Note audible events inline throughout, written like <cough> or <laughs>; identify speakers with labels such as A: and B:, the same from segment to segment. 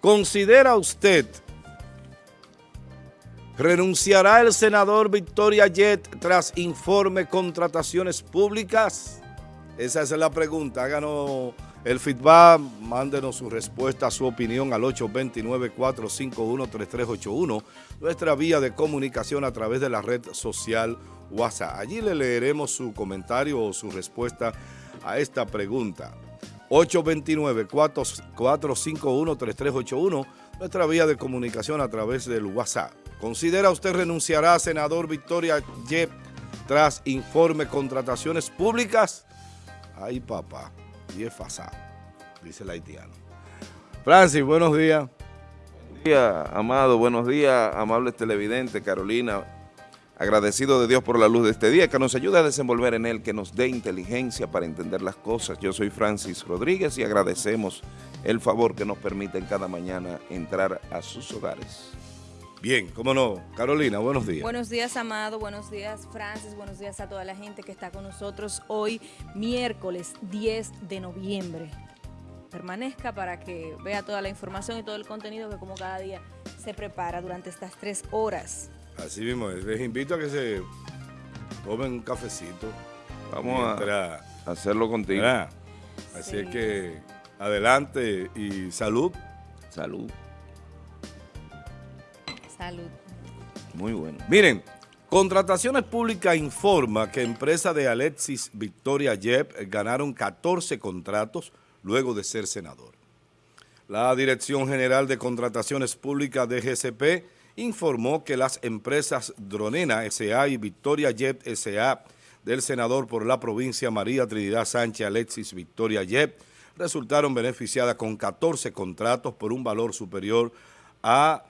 A: ¿Considera usted, renunciará el senador Victoria Jet tras informe contrataciones públicas? Esa es la pregunta. Háganos el feedback, mándenos su respuesta, su opinión al 829-451-3381, nuestra vía de comunicación a través de la red social WhatsApp. Allí le leeremos su comentario o su respuesta a esta pregunta. 829-451-3381, nuestra vía de comunicación a través del WhatsApp. ¿Considera usted renunciará a senador Victoria Yep tras informe contrataciones públicas? Ay, papá, y es fasado, dice el haitiano. Francis, buenos días.
B: Buenos días, Amado. Buenos días, amables televidentes. Carolina, agradecido de Dios por la luz de este día, que nos ayude a desenvolver en él, que nos dé inteligencia para entender las cosas. Yo soy Francis Rodríguez y agradecemos el favor que nos permite en cada mañana entrar a sus hogares.
A: Bien, cómo no. Carolina, buenos días.
C: Buenos días, Amado. Buenos días, Francis. Buenos días a toda la gente que está con nosotros hoy, miércoles 10 de noviembre. Permanezca para que vea toda la información y todo el contenido que como cada día se prepara durante estas tres horas.
A: Así mismo, les invito a que se tomen un cafecito.
B: Vamos a hacerlo contigo.
A: Así es que adelante y salud.
B: Salud.
C: Salud.
B: Muy bueno.
A: Miren, Contrataciones Públicas informa que empresa de Alexis Victoria Yep ganaron 14 contratos luego de ser senador. La Dirección General de Contrataciones Públicas de GCP informó que las empresas Dronena S.A. y Victoria Jet S.A. del senador por la provincia María Trinidad Sánchez Alexis Victoria Jet resultaron beneficiadas con 14 contratos por un valor superior a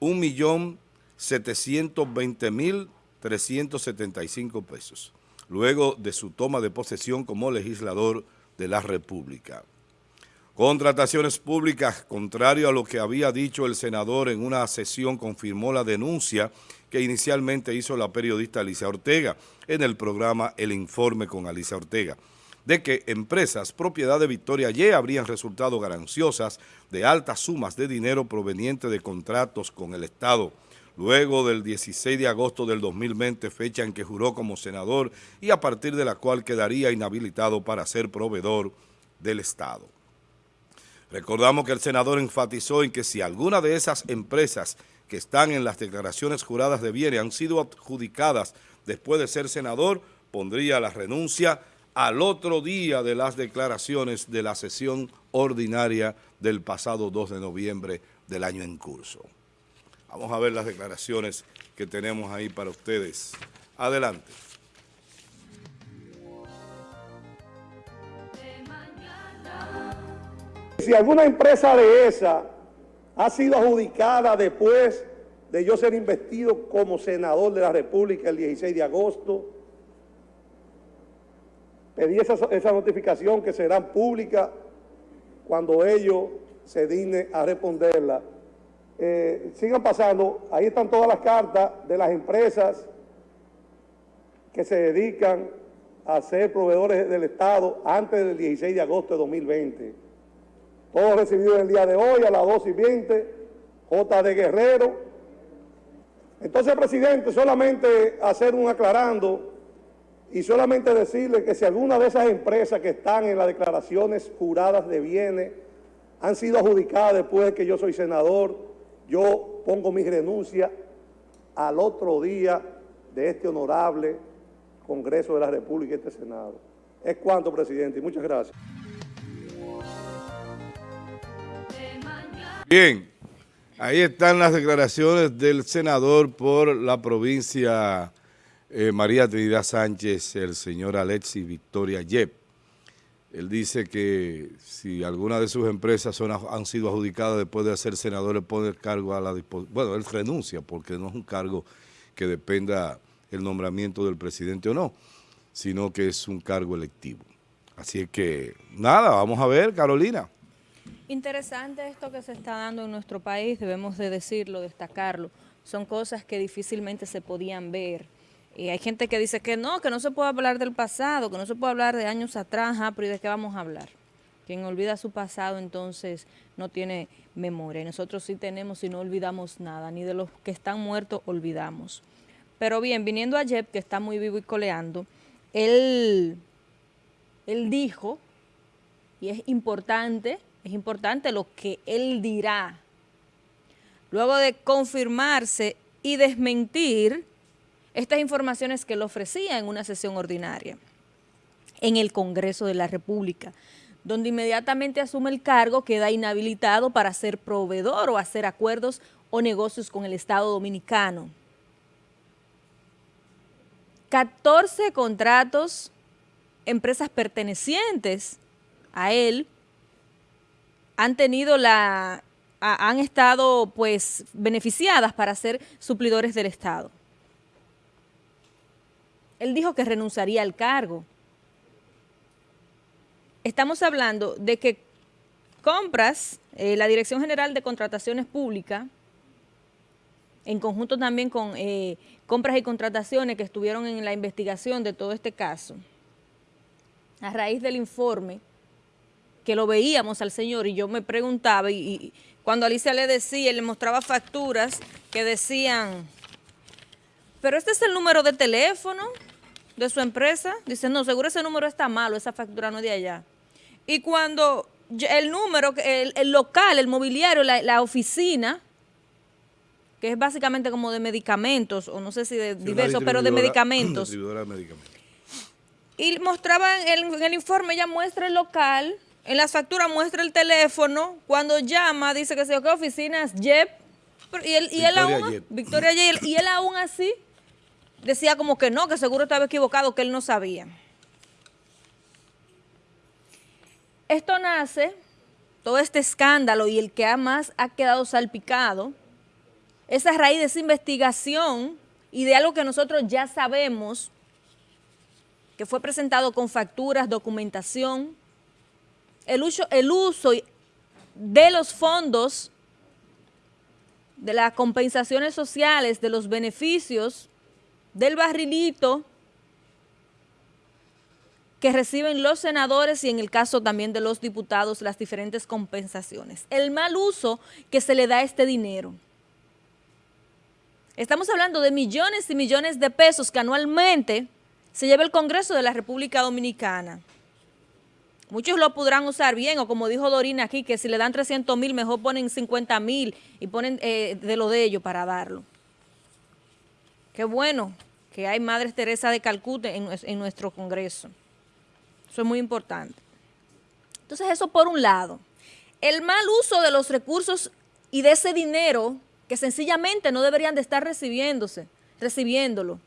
A: 1.720.375 pesos, luego de su toma de posesión como legislador de la República. Contrataciones públicas, contrario a lo que había dicho el senador en una sesión, confirmó la denuncia que inicialmente hizo la periodista Alicia Ortega en el programa El Informe con Alicia Ortega de que empresas propiedad de Victoria Y habrían resultado gananciosas de altas sumas de dinero provenientes de contratos con el Estado, luego del 16 de agosto del 2020, fecha en que juró como senador y a partir de la cual quedaría inhabilitado para ser proveedor del Estado. Recordamos que el senador enfatizó en que si alguna de esas empresas que están en las declaraciones juradas de bienes han sido adjudicadas después de ser senador, pondría la renuncia al otro día de las declaraciones de la sesión ordinaria del pasado 2 de noviembre del año en curso. Vamos a ver las declaraciones que tenemos ahí para ustedes. Adelante.
D: Si alguna empresa de esa ha sido adjudicada después de yo ser investido como senador de la República el 16 de agosto, Pedí esa, notificación que será pública cuando ellos se dignen a responderla. Eh, sigan pasando, ahí están todas las cartas de las empresas que se dedican a ser proveedores del Estado antes del 16 de agosto de 2020. Todo recibido el día de hoy a las 2 y 20, J. de Guerrero. Entonces, presidente, solamente hacer un aclarando y solamente decirle que si alguna de esas empresas que están en las declaraciones juradas de bienes han sido adjudicadas después de que yo soy senador, yo pongo mi renuncia al otro día de este honorable Congreso de la República y este Senado. Es cuanto, presidente, y muchas gracias.
A: Bien, ahí están las declaraciones del senador por la provincia eh, María Trinidad Sánchez, el señor Alexis Victoria Yep. Él dice que si alguna de sus empresas son, han sido adjudicadas después de ser senador, le pone el cargo a la disposición. Bueno, él renuncia porque no es un cargo que dependa el nombramiento del presidente o no, sino que es un cargo electivo. Así que, nada, vamos a ver, Carolina.
C: Interesante esto que se está dando en nuestro país, debemos de decirlo, destacarlo. Son cosas que difícilmente se podían ver y hay gente que dice que no, que no se puede hablar del pasado, que no se puede hablar de años atrás, pero ¿y de qué vamos a hablar? Quien olvida su pasado entonces no tiene memoria. Nosotros sí tenemos y no olvidamos nada, ni de los que están muertos olvidamos. Pero bien, viniendo a Jeb, que está muy vivo y coleando, él, él dijo, y es importante, es importante lo que él dirá, luego de confirmarse y desmentir estas informaciones que él ofrecía en una sesión ordinaria en el Congreso de la República, donde inmediatamente asume el cargo, queda inhabilitado para ser proveedor o hacer acuerdos o negocios con el Estado Dominicano. 14 contratos, empresas pertenecientes a él, han tenido la, han estado pues beneficiadas para ser suplidores del Estado. Él dijo que renunciaría al cargo estamos hablando de que compras, eh, la Dirección General de Contrataciones Públicas, en conjunto también con eh, compras y contrataciones que estuvieron en la investigación de todo este caso, a raíz del informe que lo veíamos al señor y yo me preguntaba y, y cuando Alicia le decía, le mostraba facturas que decían, pero este es el número de teléfono de su empresa, dice, no, seguro ese número está malo, esa factura no es de allá. Y cuando el número, el, local, el mobiliario, la, oficina, que es básicamente como de medicamentos, o no sé si de diversos, pero de medicamentos. Y mostraban en el informe, ella muestra el local, en las facturas muestra el teléfono, cuando llama dice que se ¿qué oficinas? Jep. Y él, y él aún, Victoria y él aún así decía como que no, que seguro estaba equivocado, que él no sabía. Esto nace, todo este escándalo y el que más ha quedado salpicado, esa raíz de esa investigación y de algo que nosotros ya sabemos, que fue presentado con facturas, documentación, el uso, el uso de los fondos, de las compensaciones sociales, de los beneficios, del barrilito, que reciben los senadores y en el caso también de los diputados las diferentes compensaciones. El mal uso que se le da a este dinero. Estamos hablando de millones y millones de pesos que anualmente se lleva el Congreso de la República Dominicana. Muchos lo podrán usar bien, o como dijo Dorina aquí, que si le dan 300 mil, mejor ponen 50 mil y ponen eh, de lo de ellos para darlo. Qué bueno que hay Madres Teresa de Calcuta en nuestro Congreso. Eso es muy importante. Entonces eso por un lado. El mal uso de los recursos y de ese dinero que sencillamente no deberían de estar recibiéndose, recibiéndolo.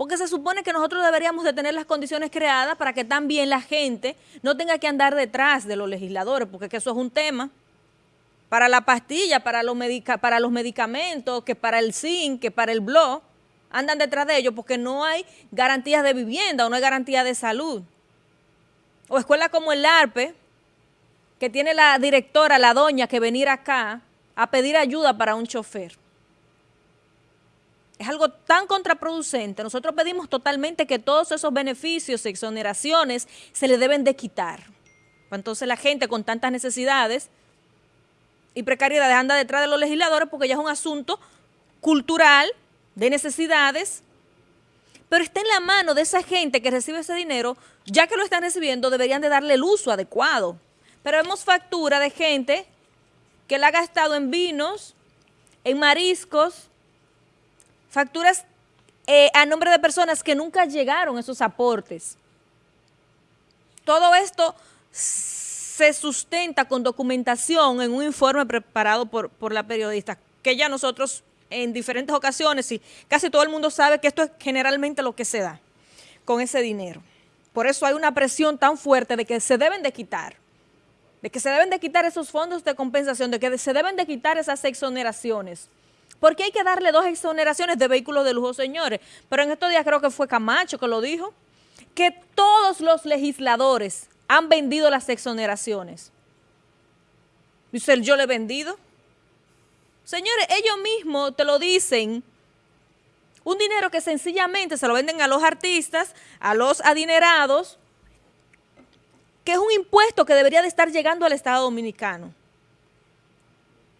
C: Porque se supone que nosotros deberíamos de tener las condiciones creadas para que también la gente no tenga que andar detrás de los legisladores, porque eso es un tema. Para la pastilla, para los, para los medicamentos, que para el zinc, que para el blog, andan detrás de ellos porque no hay garantías de vivienda o no hay garantía de salud o escuelas como el ARPE, que tiene la directora, la doña, que venir acá a pedir ayuda para un chofer. Es algo tan contraproducente. Nosotros pedimos totalmente que todos esos beneficios, exoneraciones, se le deben de quitar. Entonces la gente con tantas necesidades y precariedades anda detrás de los legisladores porque ya es un asunto cultural, de necesidades, pero está en la mano de esa gente que recibe ese dinero, ya que lo están recibiendo, deberían de darle el uso adecuado. Pero vemos factura de gente que la ha gastado en vinos, en mariscos, facturas eh, a nombre de personas que nunca llegaron esos aportes. Todo esto se sustenta con documentación en un informe preparado por, por la periodista, que ya nosotros en diferentes ocasiones y casi todo el mundo sabe que esto es generalmente lo que se da con ese dinero. Por eso hay una presión tan fuerte de que se deben de quitar, de que se deben de quitar esos fondos de compensación, de que se deben de quitar esas exoneraciones. Porque hay que darle dos exoneraciones de vehículos de lujo, señores. Pero en estos días creo que fue Camacho que lo dijo, que todos los legisladores han vendido las exoneraciones. Dice, yo le he vendido. Señores, ellos mismos te lo dicen. Un dinero que sencillamente se lo venden a los artistas, a los adinerados, que es un impuesto que debería de estar llegando al Estado Dominicano.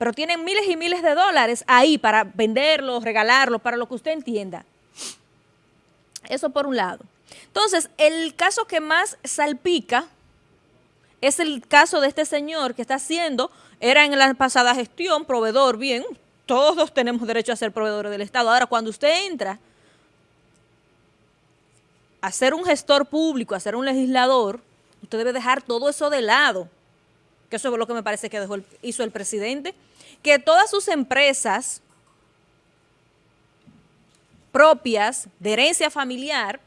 C: Pero tienen miles y miles de dólares ahí para venderlos, regalarlos, para lo que usted entienda. Eso por un lado. Entonces, el caso que más salpica es el caso de este señor que está haciendo, era en la pasada gestión, proveedor, bien, todos tenemos derecho a ser proveedores del Estado. Ahora, cuando usted entra a ser un gestor público, a ser un legislador, usted debe dejar todo eso de lado, que eso es lo que me parece que dejó hizo el presidente, que todas sus empresas propias de herencia familiar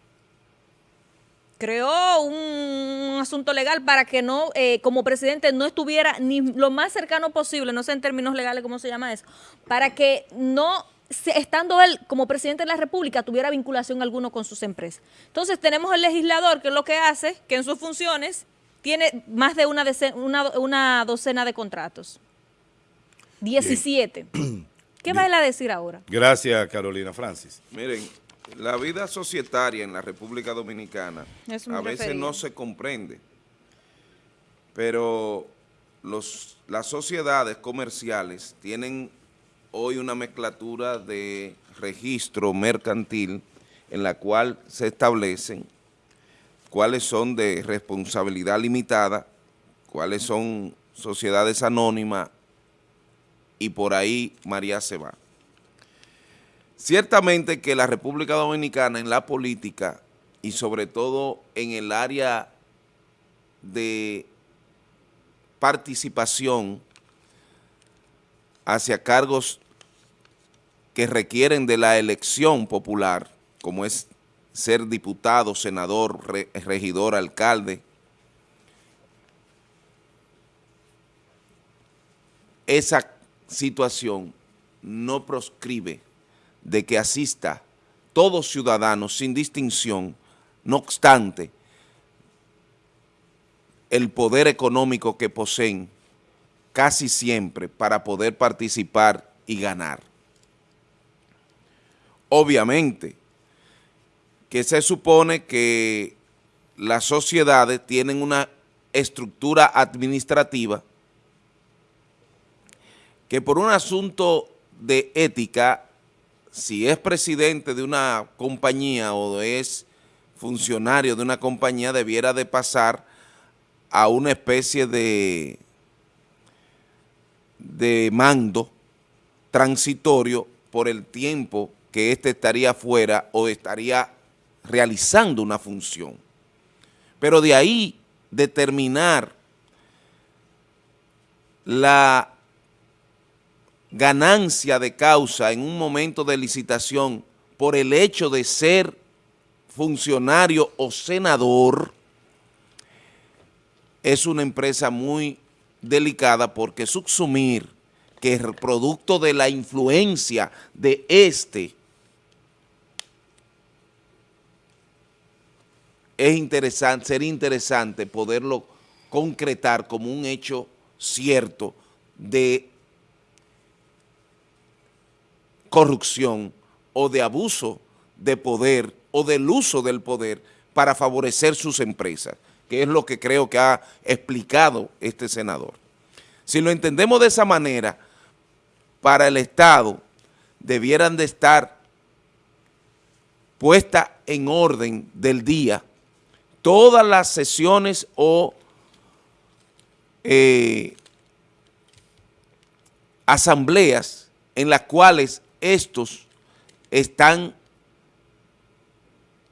C: creó un asunto legal para que no, eh, como presidente, no estuviera ni lo más cercano posible, no sé en términos legales cómo se llama eso, para que no, estando él como presidente de la República, tuviera vinculación alguno con sus empresas. Entonces tenemos el legislador, que es lo que hace, que en sus funciones tiene más de una, una, docena de contratos. 17. <clears throat> ¿Qué va él a decir ahora?
A: Gracias, Carolina Francis.
B: Miren, la vida societaria en la República Dominicana a veces no se comprende, pero los, las sociedades comerciales tienen hoy una mezclatura de registro mercantil en la cual se establecen cuáles son de responsabilidad limitada, cuáles son sociedades anónimas y por ahí María se va. Ciertamente que la República Dominicana en la política y sobre todo en el área de participación hacia cargos que requieren de la elección popular, como es ser diputado, senador, regidor, alcalde, esa situación no proscribe de que asista todos ciudadanos sin distinción, no obstante el poder económico que poseen casi siempre para poder participar y ganar. Obviamente que se supone que las sociedades tienen una estructura administrativa que por un asunto de ética si es presidente de una compañía o es funcionario de una compañía, debiera de pasar a una especie de, de mando transitorio por el tiempo que éste estaría fuera o estaría realizando una función. Pero de ahí determinar la ganancia de causa en un momento de licitación por el hecho de ser funcionario o senador, es una empresa muy delicada porque subsumir que el producto de la influencia de este es interesante, sería interesante poderlo concretar como un hecho cierto de corrupción o de abuso de poder o del uso del poder para favorecer sus empresas, que es lo que creo que ha explicado este senador. Si lo entendemos de esa manera, para el Estado debieran de estar puestas en orden del día todas las sesiones o eh, asambleas en las cuales estos están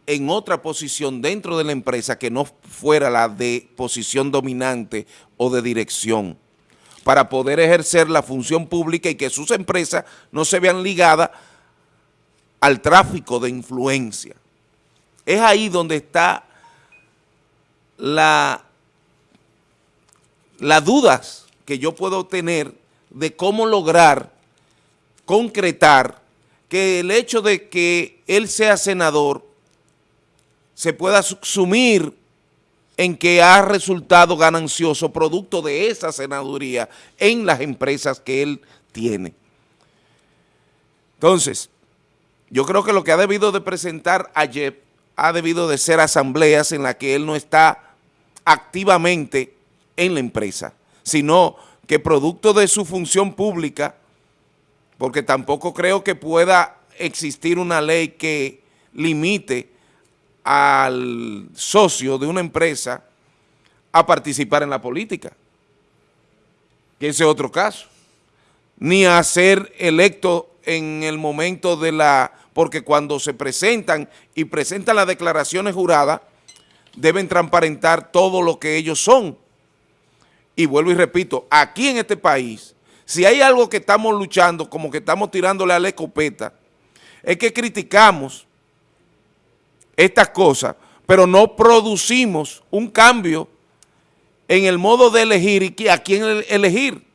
B: en otra posición dentro de la empresa que no fuera la de posición dominante o de dirección para poder ejercer la función pública y que sus empresas no se vean ligadas al tráfico de influencia. Es ahí donde está la, las dudas que yo puedo tener de cómo lograr concretar que el hecho de que él sea senador se pueda subsumir en que ha resultado ganancioso producto de esa senaduría en las empresas que él tiene. Entonces, yo creo que lo que ha debido de presentar ayer ha debido de ser asambleas en las que él no está activamente en la empresa, sino que producto de su función pública, porque tampoco creo que pueda existir una ley que limite al socio de una empresa a participar en la política, que ese es otro caso, ni a ser electo en el momento de la, porque cuando se presentan y presentan las declaraciones juradas, deben transparentar todo lo que ellos son. Y vuelvo y repito, aquí en este país, si hay algo que estamos luchando, como que estamos tirándole a la escopeta, es que criticamos estas cosas, pero no producimos un cambio en el modo de elegir y a quién elegir.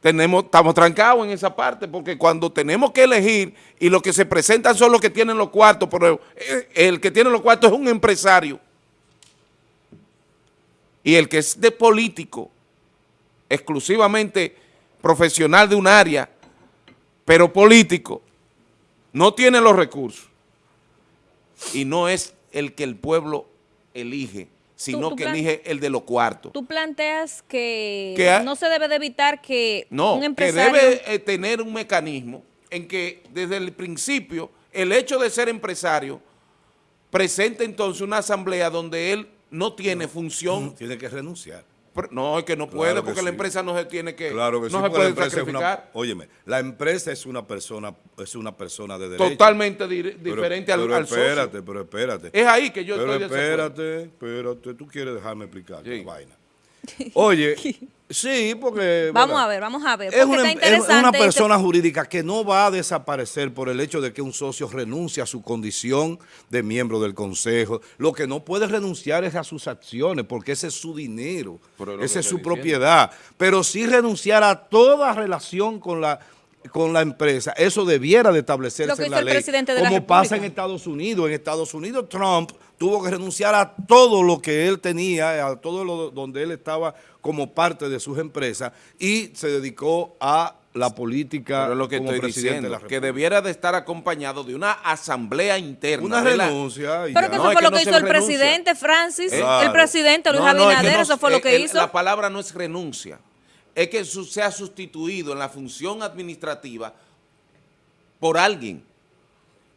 B: Tenemos, estamos trancados en esa parte, porque cuando tenemos que elegir y los que se presentan son los que tienen los cuartos, pero el que tiene los cuartos es un empresario. Y el que es de político, exclusivamente profesional de un área, pero político, no tiene los recursos y no es el que el pueblo elige, sino que elige el de los cuartos.
C: Tú planteas que, no se debe de evitar que
B: un empresario... que debe eh, tener un mecanismo en que desde el principio el hecho de ser empresario presente entonces una asamblea donde él no tiene función.
A: Tiene que renunciar.
B: No, es que no puede, porque la empresa no se tiene que,
A: claro que
B: no
A: se
B: puede sacrificar.
A: óyeme, la empresa es una persona, es una persona de derecho.
B: Totalmente diferente al,
A: pero espérate, pero espérate.
B: Es ahí que yo
A: pero
B: estoy
A: espérate, espérate, tú quieres dejarme explicar sí. vaina. <laughs> Oye, <laughs> sí, porque...
C: Vamos a ver, vamos a ver.
A: Es una, es una, persona jurídica que no va a desaparecer por el hecho de que un socio renuncie a su condición de miembro del consejo. Lo que no puede renunciar es a sus acciones, porque ese es su dinero, esa es su propiedad. Pero sí renunciar a toda relación con la con la empresa, eso debiera de establecerse en la ley, como pasa en Estados Unidos. En Estados Unidos Trump tuvo que renunciar a todo lo que él tenía, a todo lo donde él estaba como parte de sus empresas y se dedicó a la política
B: Pero lo que como estoy diciendo, de que debiera de estar acompañado de una asamblea interna.
A: Una renuncia.
C: Pero que eso fue lo que, hizo el presidente Francis, el presidente Luis Abinader, eso fue lo que hizo.
B: La palabra no es renuncia es que sea sustituido en la función administrativa por alguien,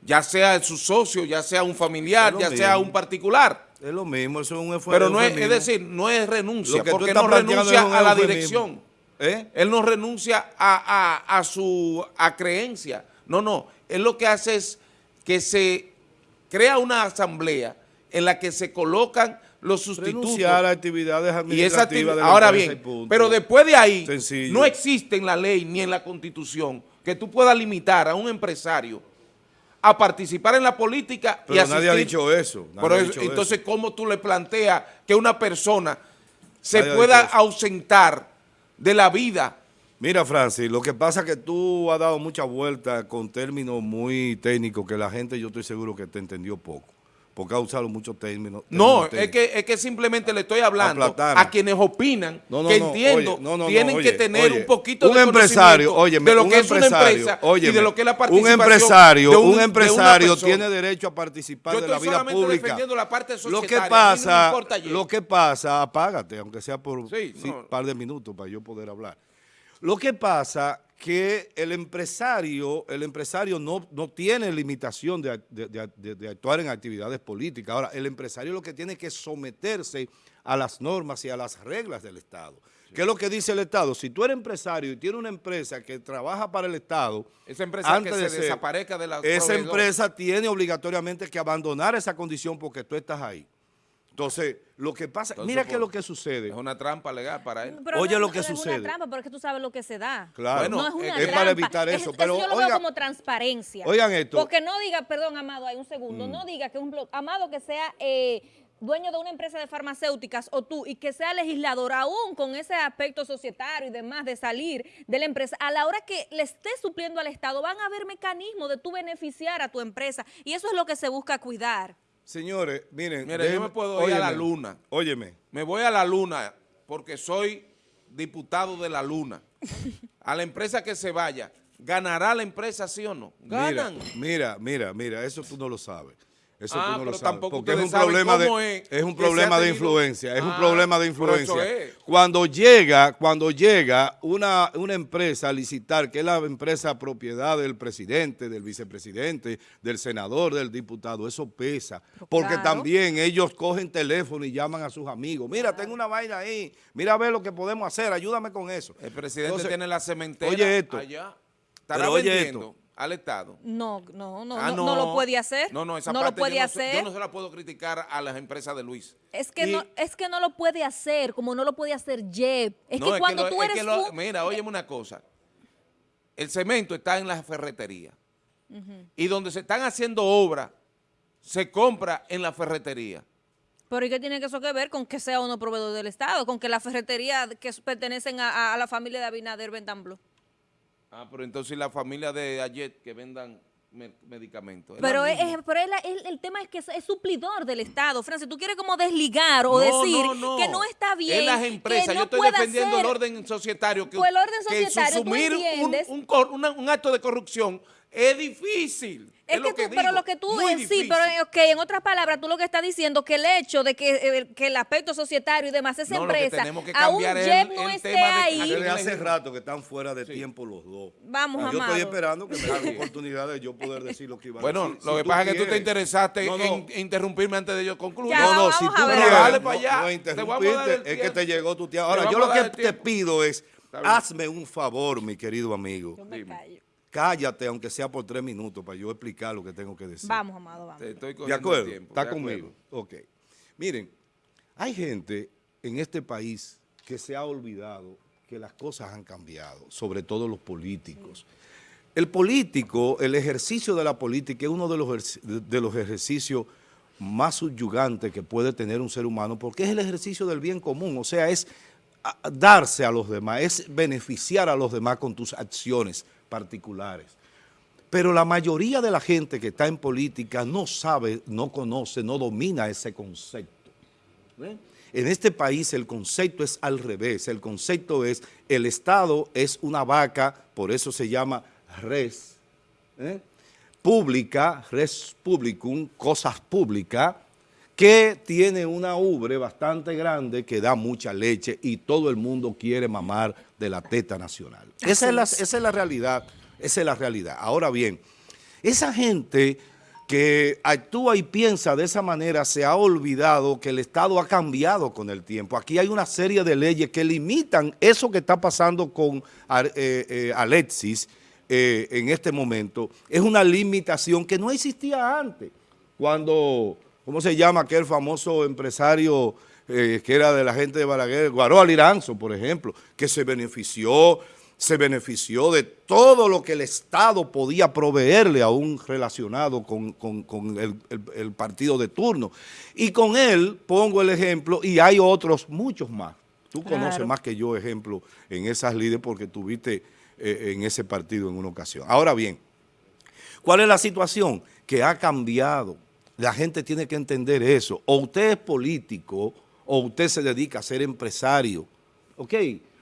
B: ya sea su socio, ya sea un familiar, ya sea un particular.
A: Es lo mismo, eso es un esfuerzo.
B: Pero no es, es, decir, no es renuncia, porque no renuncia a la dirección. ¿Eh? Él no renuncia a, a, a su a creencia. No, no. Él lo que hace es que se crea una asamblea en la que se colocan los sustitutos.
A: Renunciar a actividades administrativas.
B: ahora bien, pero después de ahí, no existe en la ley ni en la Constitución que tú puedas limitar a un empresario a participar en la política
A: pero y asistir. nadie ha dicho eso.
B: entonces, ¿cómo tú le planteas que una persona se pueda ausentar de la vida?
A: Mira, Francis, lo que pasa es que tú has dado mucha vuelta con términos muy técnicos que la gente, yo estoy seguro que te entendió poco porque ha usado muchos términos.
B: no, es que, es que simplemente le estoy hablando a quienes opinan que entiendo tienen que tener un poquito
A: un de empresario, oye,
B: de lo que es una empresa y de lo que es la participación
A: un empresario, un, empresario tiene derecho a participar de la vida pública.
B: La parte
A: lo que pasa, lo que pasa, apágate, aunque sea por un par de minutos para yo poder hablar. Lo que pasa que el empresario, el empresario no, no tiene limitación de, actuar en actividades políticas. Ahora, el empresario lo que tiene que someterse a las normas y a las reglas del Estado. ¿Qué es lo que dice el Estado? Si tú eres empresario y tienes una empresa que trabaja para el Estado,
B: esa empresa que se desaparezca de la
A: Esa empresa tiene obligatoriamente que abandonar esa condición porque tú estás ahí. Entonces, lo que pasa, mira qué es lo que sucede.
B: Es una trampa legal para él.
A: Oye lo que
C: no
A: sucede. Es
C: una trampa, porque tú sabes lo que se da.
A: Claro,
C: no es, una
A: es para evitar eso. pero
C: yo lo veo como transparencia.
A: Oigan esto.
C: Porque no diga, perdón, Amado, hay un segundo, mm. no diga que un Amado que sea eh, dueño de una empresa de farmacéuticas o tú y que sea legislador aún con ese aspecto societario y demás de salir de la empresa, a la hora que le estés supliendo al Estado van a haber mecanismos de tú beneficiar a tu empresa y eso es lo que se busca cuidar.
A: Señores, miren.
B: Mire, yo me puedo ir a la luna.
A: Óyeme.
B: Me voy a la luna porque soy diputado de la luna. a la empresa que se vaya, ¿ganará la empresa sí o no? Ganan.
A: Mira, mira, mira, eso tú no lo sabes. Eso
B: Ah,
A: tú no lo sabes. Porque es un problema de,
B: es
A: es un problema de influencia, es un
B: Ah,
A: problema de influencia.
B: es.
A: Cuando llega, cuando llega una, una empresa a licitar, que es la empresa propiedad del presidente, del vicepresidente, del senador, del diputado, eso pesa. Porque
C: claro.
A: también ellos cogen teléfono y llaman a sus amigos. Mira, tengo una vaina ahí, mira a ver lo que podemos hacer, ayúdame con eso.
B: El presidente
A: Entonces,
B: tiene la cementera
A: oye esto.
B: allá. Estará
A: Pero oye
B: vendiendo
A: esto.
B: Al Estado.
C: No, no, no,
B: Ah,
C: no, no lo puede hacer.
B: No, no, esa
C: no lo puede
B: yo
C: hacer.
B: yo no se la puedo criticar a las empresas de Luis.
C: Es que,
A: Y-
C: no, es que no lo puede hacer, como no lo puede hacer Jeb. Es
B: No,
C: que cuando
B: lo-
C: tú
B: es
C: eres
B: que lo-
C: un-
B: Mira, óyeme una cosa. El cemento está en la ferretería. Y donde se están haciendo obras, se compra en la ferretería.
C: Pero ¿y qué tiene que eso que ver con que sea uno proveedor del Estado? Con que la ferretería que pertenecen a, a- a la familia de Abinader vendan.
B: Ah, pero entonces la familia de Ayet que vendan me- medicamentos.
C: Pero, es, pero es la- es- el tema es que es, es suplidor del Estado. Francis, tú quieres como desligar o
B: No,
C: decir
B: no, no.
C: que no está bien.
B: Es las
C: que
B: empresas.
C: no
B: Yo estoy defendiendo
C: hacer-
B: el orden societario. Que,
C: Pues el orden
B: que
C: societario, ¿tú
B: susumir un, un una- un acto de corrupción es difícil.
C: Es,
B: Es,
C: que
B: lo
C: tú,
B: que
C: pero
B: digo,
C: lo que tú, eh, sí, pero eh, ok, en otras palabras, tú lo que estás diciendo que el hecho de que, eh, que el aspecto societario y demás, esa
B: No, lo que
C: empresa,
B: que
C: aún
B: es el-
C: no
B: el
C: esté ahí,
A: hace rato que están fuera de tiempo los dos.
C: Vamos,
A: Yo
C: Amado.
A: estoy esperando que me den oportunidad de yo poder decir lo que iba a
B: Bueno,
A: decir.
B: lo
A: Si
B: que pasa es que tú te interesaste
A: No, no.
B: en interrumpirme antes de yo concluir.
C: Ya,
A: No, no, si tú quieres,
B: Dale pa'
A: no-
B: allá.
A: no
B: Te vamos a dar el
A: interrumpirte, es que te llegó tu.
B: Te
A: Ahora, yo lo que te pido es, hazme un favor, mi querido amigo.
C: Yo me callo.
A: Cállate, aunque sea por tres minutos, para yo explicar lo que tengo que decir.
C: Vamos, amado, vamos.
B: Te estoy
A: ¿De acuerdo?
B: el tiempo,
A: ¿Está
B: de
A: conmigo?
B: acuerdo.
A: Ok. Miren, hay gente en este país que se ha olvidado que las cosas han cambiado, sobre todo los políticos. El político, el ejercicio de la política es uno de los, de los ejercicios más subyugantes que puede tener un ser humano, porque es el ejercicio del bien común, o sea, es darse a los demás, es beneficiar a los demás con tus acciones particulares. Pero la mayoría de la gente que está en política no sabe, no conoce, no domina ese concepto. En este país el concepto es al revés, el concepto es el Estado es una vaca, por eso se llama res, ¿eh? pública, res publicum, cosas públicas, que tiene una ubre bastante grande que da mucha leche y todo el mundo quiere mamar de la teta nacional. Esa es, la, esa es la realidad, esa es la realidad. Ahora bien, esa gente que actúa y piensa de esa manera se ha olvidado que el Estado ha cambiado con el tiempo. Aquí hay una serie de leyes que limitan eso que está pasando con eh, eh, Alexis eh, en este momento. Es una limitación que no existía antes. Cuando, ¿cómo se llama aquel famoso empresario eh, que era de la gente de Balaguer? Guaró Aliranzo, por ejemplo, que se benefició se benefició de todo lo que el Estado podía proveerle a un relacionado con, con- con el, el- el partido de turno. Y con él pongo el ejemplo, y hay otros, muchos más. Tú conoces más que yo ejemplo en esas líderes porque tuviste eh, en ese partido en una ocasión. Ahora bien, ¿cuál es la situación? Que ha cambiado. La gente tiene que entender eso. O usted es político o usted se dedica a ser empresario. ¿Ok?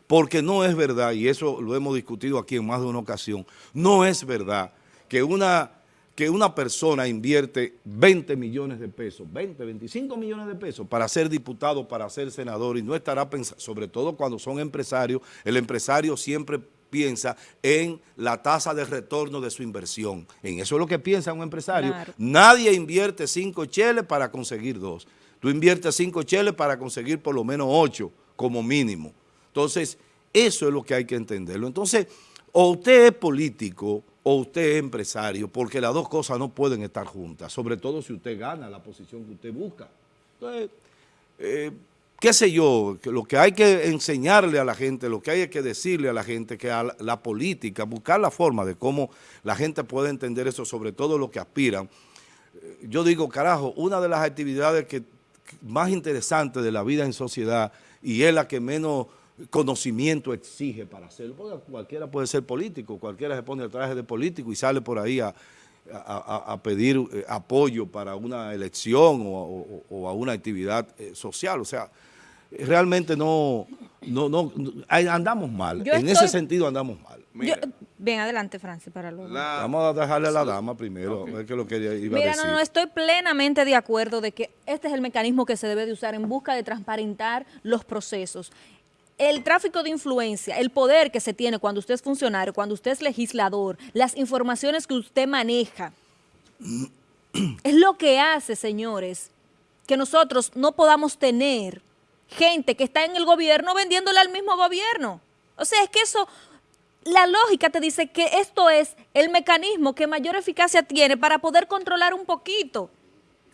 A: Porque no es verdad, y eso lo hemos discutido aquí en más de una ocasión, no es verdad que una, que una persona invierte 20 millones de pesos, 20, 25 millones de pesos para ser diputado, para ser senador y no estará pensando, sobre todo cuando son empresarios, el empresario siempre piensa en la tasa de retorno de su inversión. En eso es lo que piensa un empresario.
C: Claro.
A: Nadie invierte cinco cheles para conseguir dos. Tú inviertes cinco cheles para conseguir por lo menos ocho como mínimo. Entonces, eso es lo que hay que entenderlo. Entonces, o usted es político o usted es empresario, porque las dos cosas no pueden estar juntas, sobre todo si usted gana la posición que usted busca. Entonces, eh, qué sé yo, lo que hay que enseñarle a la gente, lo que hay que decirle a la gente, que a la, política, buscar la forma de cómo la gente puede entender eso, sobre todo lo que aspiran. Eh, Yo digo, carajo, una de las actividades que más interesantes de la vida en sociedad y es la que menos conocimiento exige para hacerlo, porque cualquiera puede ser político, cualquiera se pone el traje de político y sale por ahí a, a- pedir eh, apoyo para una elección o, o- o a una actividad eh, social. O sea, realmente no, no, no, andamos mal.
C: Yo
A: en ese sentido andamos mal.
C: Yo- Bien, adelante, Francis, para luego.
B: La-
A: Vamos a dejarle a la dama primero, a ver qué es lo que ella iba
C: Mira,
A: a decir.
C: no, no, estoy plenamente de acuerdo de que este es el mecanismo que se debe de usar en busca de transparentar los procesos. El tráfico de influencia, el poder que se tiene cuando usted es funcionario, cuando usted es legislador, las informaciones que usted maneja, <clears throat> es lo que hace, señores, que nosotros no podamos tener gente que está en el gobierno vendiéndole al mismo gobierno. O sea, es que eso, la lógica te dice que esto es el mecanismo que mayor eficacia tiene para poder controlar un poquito.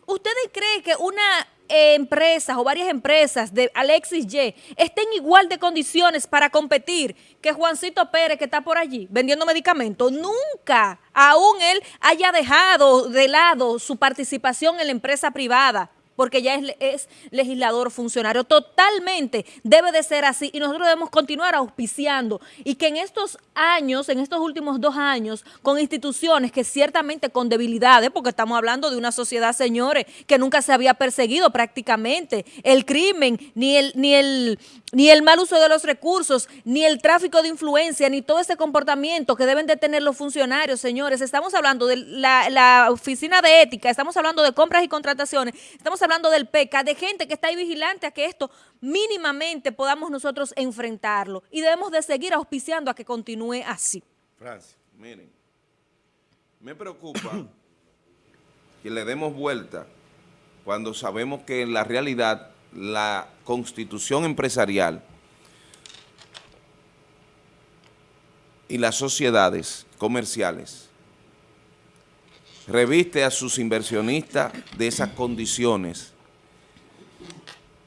C: ¿Ustedes creen que una eh, empresa o varias empresas de Alexis Y estén igual de condiciones para competir que Juancito Pérez que está por allí vendiendo medicamentos? Nunca, aún él haya dejado de lado su participación en la empresa privada porque ya es, es, legislador funcionario. Totalmente debe de ser así y nosotros debemos continuar auspiciando y que en estos años, en estos últimos dos años, con instituciones que ciertamente con debilidades, porque estamos hablando de una sociedad, señores, que nunca se había perseguido prácticamente, el crimen, ni el, ni el, ni el mal uso de los recursos, ni el tráfico de influencia, ni todo ese comportamiento que deben de tener los funcionarios, señores. Estamos hablando de la, la oficina de ética, estamos hablando de compras y contrataciones, estamos hablando del PECA, de gente que está ahí vigilante a que esto mínimamente podamos nosotros enfrentarlo y debemos de seguir auspiciando a que continúe así.
B: Francis, miren, me preocupa <coughs> que le demos vuelta cuando sabemos que en la realidad la constitución empresarial y las sociedades comerciales reviste a sus inversionistas de esas condiciones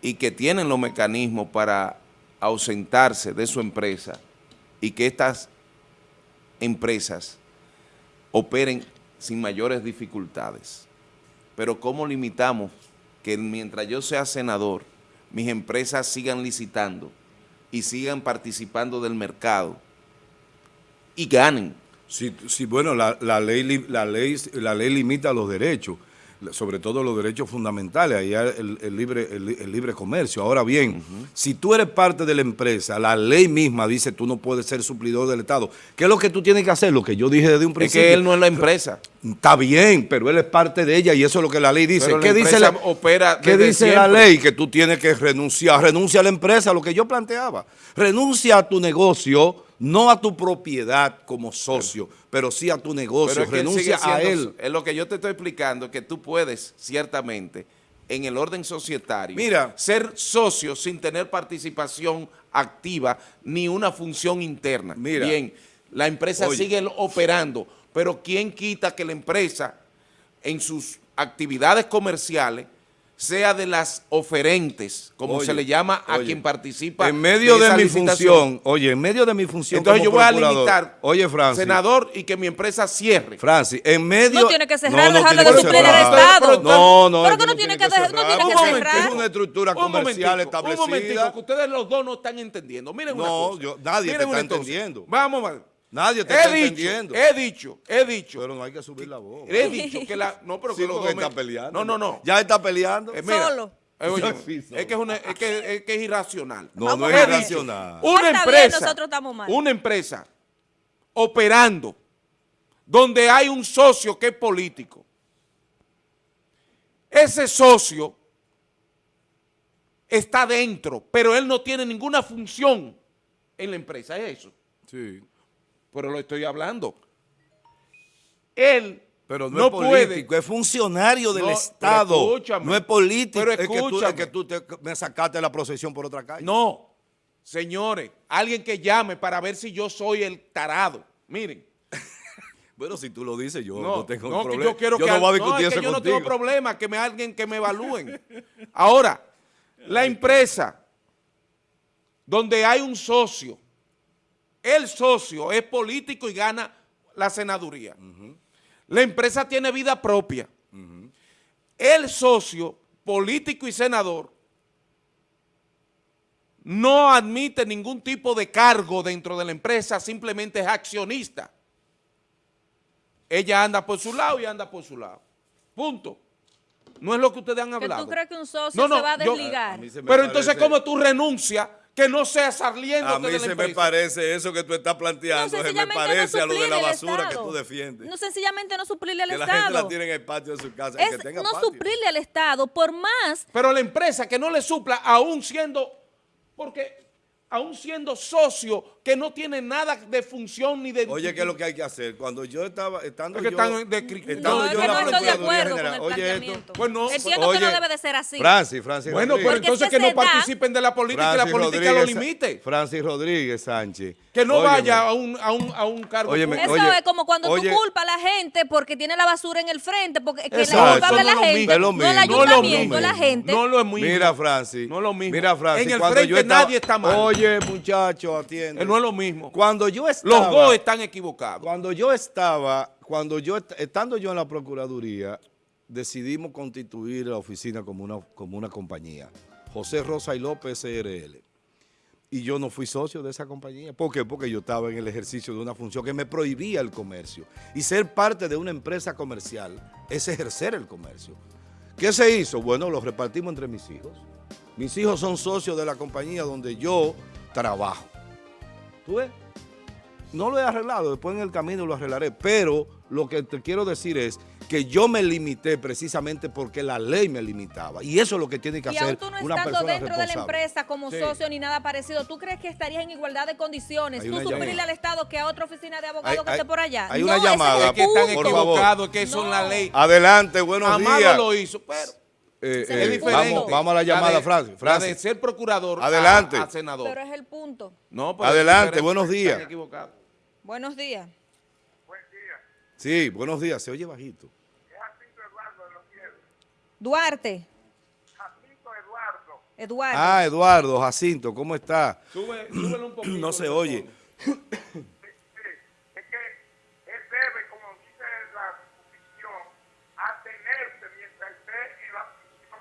B: y que tienen los mecanismos para ausentarse de su empresa y que estas empresas operen sin mayores dificultades. Pero ¿cómo limitamos que mientras yo sea senador, mis empresas sigan licitando y sigan participando del mercado y ganen?
A: Sí, sí, bueno, la, la, ley, la, ley, la ley limita los derechos, sobre todo los derechos fundamentales, ahí el, el libre, el, el libre comercio. Ahora bien, si tú eres parte de la empresa, la ley misma dice tú no puedes ser suplidor del Estado. ¿Qué es lo que tú tienes que hacer? Lo que yo dije desde un
B: Es
A: principio.
B: que él no es la empresa.
A: Está bien, pero él es parte de ella y eso es lo que la ley dice.
B: Pero la
A: ¿Qué dice, la,
B: opera
A: ¿qué dice la ley? Que tú tienes que renunciar. Renuncia a la empresa, lo que yo planteaba. Renuncia a tu negocio, no a tu propiedad como socio, pero sí a tu negocio.
B: Pero es que él
A: Renuncia a él.
B: Es lo que yo te estoy explicando, es que tú puedes, ciertamente, en el orden societario,
A: Mira.
B: ser socio sin tener participación activa ni una función interna.
A: Mira.
B: Bien, la empresa
A: Oye.
B: sigue operando, pero ¿quién quita que la empresa, en sus actividades comerciales, sea de las oferentes, como
A: Oye,
B: se le llama a
A: oye,
B: quien participa
A: En medio de,
B: esa
A: mi
B: licitación?
A: función, oye, en medio de mi función
B: Entonces yo
A: como
B: voy a limitar,
A: Oye, Francis.
B: senador, y que mi empresa cierre.
A: Francis, en medio...
C: No tiene que cerrar,
A: no
C: dejarle
A: tiene
C: de el
A: cerrar.
C: Estado.
A: No, no,
C: Pero que no tiene que dejar- no
A: cerrar,
C: tiene que cerrar.
A: Es una estructura
B: Un
A: comercial
B: momentico, Un momentico,
A: establecida.
B: que ustedes los dos no están entendiendo. Miren una
A: No,
B: cosa.
A: yo- nadie te
B: Miren
A: está
B: una cosa.
A: entendiendo.
B: Vamos, vamos.
A: Nadie te
B: he
A: está
B: dicho,
A: entendiendo.
B: He dicho, he dicho,
A: Pero no hay que subir la voz.
B: he dicho que la... No, pero
A: Sí,
B: que los dos me-
A: está peleando.
B: No, no, no.
A: Ya está peleando.
B: Eh, mira,
C: Solo.
B: eh, oye,
A: Sí,
B: es que es, una- es que, es que es irracional.
A: No,
C: Vamos
A: no es irracional.
B: Una
C: está bien,
B: empresa,
C: nosotros estamos mal.
B: una empresa operando donde hay un socio que es político. Ese socio está dentro, pero él no tiene ninguna función en la empresa, es eso.
A: Sí.
B: Pero lo estoy hablando. Él
A: Pero no,
B: no
A: es
B: puede-
A: político, es funcionario del
B: No,
A: Estado.
B: escúchame.
A: No es político.
B: Pero
A: es que tú, es
B: escúchame.
A: que tú te- me sacaste la procesión por otra calle.
B: No, señores, alguien que llame para ver si yo soy el tarado. Miren. <laughs>
A: Bueno, si tú lo dices, yo no,
B: No,
A: tengo
B: no, que
A: problema.
B: yo quiero
A: yo
B: que
A: no voy a
B: no,
A: discutir
B: es que
A: eso
B: yo no
A: contigo.
B: tengo problema, que me alguien que me evalúen. Ahora, la empresa donde hay un socio, el socio es político y gana la senaduría. La empresa tiene vida propia. El socio, político y senador, no admite ningún tipo de cargo dentro de la empresa, simplemente es accionista. Ella anda por su lado y anda por su lado. Punto. No es lo que ustedes han
C: ¿Que
B: hablado.
C: tú crees que un socio se va a
B: yo-
C: desligar?
A: a
B: Pero entonces, ¿cómo tú renuncias que no sea saliendo
A: A
B: de
A: mí
B: la
A: se me parece eso que tú estás
C: No,
A: planteando, se me
C: no
A: parece a lo de la basura que
C: Estado.
A: tú defiendes.
C: No, sencillamente no suplirle al
A: que la gente
C: Estado.
A: la tiene en el patio de su casa.
C: es
A: que tenga
C: no
A: patio.
C: suplirle al Estado, por más
B: Pero la empresa que no le supla, aún siendo, porque aún siendo socio, que no tiene nada de función ni de...
A: Oye, ¿qué es lo que hay que hacer? Cuando yo estaba, estando
B: Es que
A: yo,
B: están de
A: estando
C: No, es
A: yo
C: que
A: en la
C: no estoy de acuerdo con
A: General,
C: el
A: oye esto.
B: Pues no,
C: Entiendo
A: oye,
C: que no debe de ser así.
A: Francis, Francis
B: Bueno,
A: Rodríguez.
B: pero entonces
C: es que
B: no
C: da-
B: participen de la política y la política lo
A: Rodríguez
B: limite.
A: Francis Rodríguez Sánchez.
B: Que no
A: Óyeme,
B: vaya a un, a un, a un cargo
A: Óyeme.
C: Eso
A: Oye,
C: es como cuando
A: oye.
C: tú culpas a la gente porque tiene la basura en el frente, porque que
B: Exacto,
C: la culpable la
B: no es lo
C: gente,
A: mismo. Es lo
C: no el
A: mismo.
B: No es lo
C: ayuntamiento,
B: mismo.
C: la gente.
B: No lo es mismo.
A: Mira, Francis.
B: No es lo mismo.
A: Mira, Francis.
B: En el
A: cuando
B: frente nadie está mal.
A: Oye, muchacho, atiende.
B: Es lo mismo.
A: Cuando yo estaba...
B: Los dos están equivocados.
A: Cuando yo estaba, cuando yo, est- estando yo en la Procuraduría, decidimos constituir la oficina como una, como una compañía. José Rosa y López SRL. Y yo no fui socio de esa compañía. ¿Por qué? Porque yo estaba en el ejercicio de una función que me prohibía el comercio. Y ser parte de una empresa comercial es ejercer el comercio. ¿Qué se hizo? Bueno, lo repartimos entre mis hijos. Mis hijos son socios de la compañía donde yo trabajo. ¿Tú ves? No lo he arreglado, después en el camino lo arreglaré, pero lo que te quiero decir es que yo me limité precisamente porque la ley me limitaba. Y eso es lo que tiene que
C: Y
A: hacer
C: aún tú no
A: una
C: estando
A: persona
C: dentro de la empresa como
A: Sí.
C: socio ni nada parecido, ¿tú crees que estarías en igualdad de condiciones?
A: Hay
C: Tú suplirle
A: llamada.
C: al Estado que a otra oficina de abogados que esté por allá.
A: hay una llamada.
B: Es que están
A: Por
C: punto.
A: favor.
B: equivocados, que eso es
C: No.
B: la ley.
A: Adelante, buenos
B: Amado
A: días.
B: lo hizo, pero
A: Eh, eh,
C: es
A: vamos, vamos a la llamada,
B: de-
A: Francis.
B: La de
A: Francis.
B: ser procurador
A: Adelante.
B: a, senador.
C: Pero es el punto.
B: No, es
A: Adelante, buenos días.
C: Buenos días.
A: Sí, buenos días, se oye bajito.
C: Duarte. Eduardo.
A: Ah, Eduardo, Jacinto, ¿cómo está?
B: Sube, súbelo un poquito.
A: No se oye.
B: tono.
E: es que él debe, como dice la Constitución, atenerse mientras esté en la función,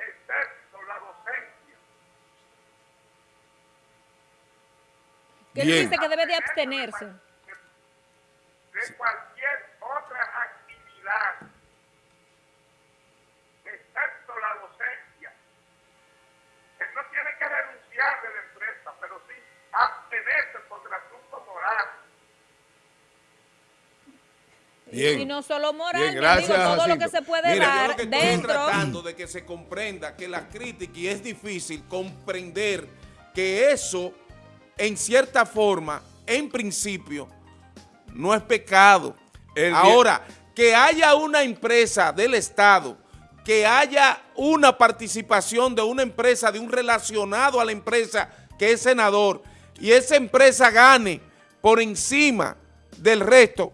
E: excepto la docencia.
C: Que él
A: Bien.
C: dice que debe de abstenerse.
E: de cualquier otra actividad, excepto la docencia. Él no tiene que renunciar de la empresa, pero sí abstenerse por asunto moral.
A: Bien.
C: Y no solo moral,
A: Bien, gracias,
C: amigo, todo lo
A: Jacinto.
C: que se puede
A: Mira,
B: Yo
C: dar
B: lo que estoy
C: dentro.
B: tratando de que se comprenda que la crítica, y es difícil comprender que eso, en cierta forma, en principio, no es pecado.
A: El
B: Ahora, que haya una empresa del Estado, que haya una participación de una empresa, de un relacionado a la empresa que es senador, y esa empresa gane por encima del resto,